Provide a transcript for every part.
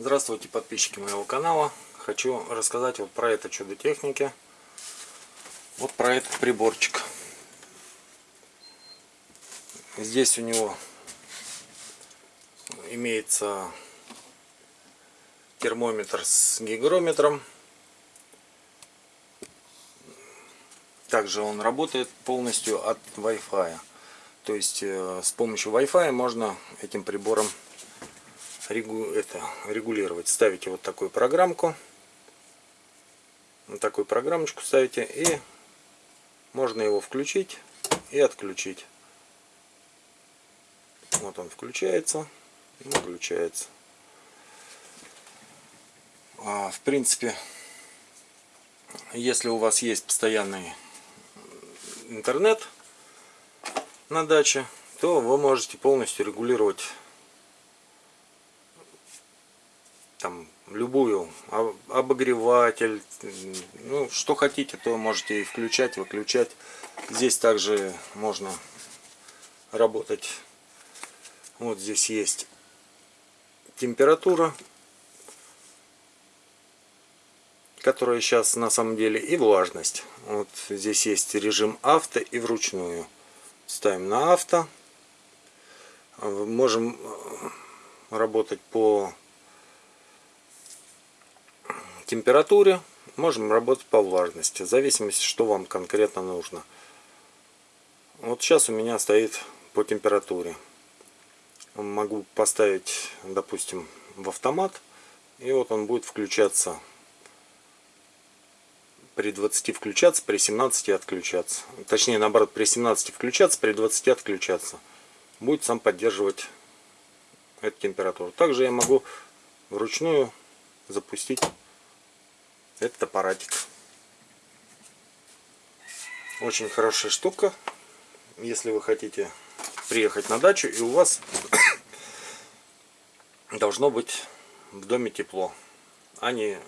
Здравствуйте, подписчики моего канала. Хочу рассказать вот про это чудо техники. Вот про этот приборчик. Здесь у него имеется термометр с гигрометром. Также он работает полностью от Wi-Fi. То есть э, с помощью Wi-Fi можно этим прибором регу это, регулировать. Ставите вот такую программку. Вот такую программочку ставите и можно его включить и отключить. Вот он включается выключается. А, в принципе, если у вас есть постоянный интернет на даче, то вы можете полностью регулировать там любую обогреватель ну что хотите то можете и включать выключать. Здесь также можно работать. Вот здесь есть температура которая сейчас на самом деле и влажность. Вот здесь есть режим авто и вручную. Ставим на авто. Можем работать по температуре, можем работать по влажности, в зависимости, что вам конкретно нужно. Вот сейчас у меня стоит по температуре. Могу поставить, допустим, в автомат, и вот он будет включаться при 20 включаться, при 17 отключаться. Точнее, наоборот, при 17 включаться, при 20 отключаться. Будет сам поддерживать эту температуру. Также я могу вручную запустить этот аппаратик. Очень хорошая штука, если вы хотите приехать на дачу и у вас должно быть в доме тепло, а не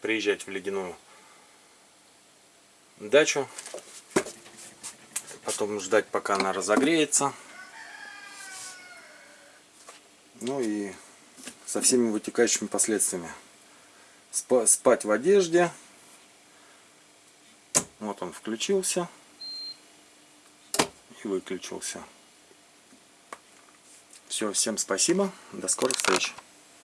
приезжать в ледяную дачу, потом ждать пока она разогреется. Ну и со всеми вытекающими последствиями спать в одежде. Вот он включился и выключился. Все, всем спасибо, до скорых встреч.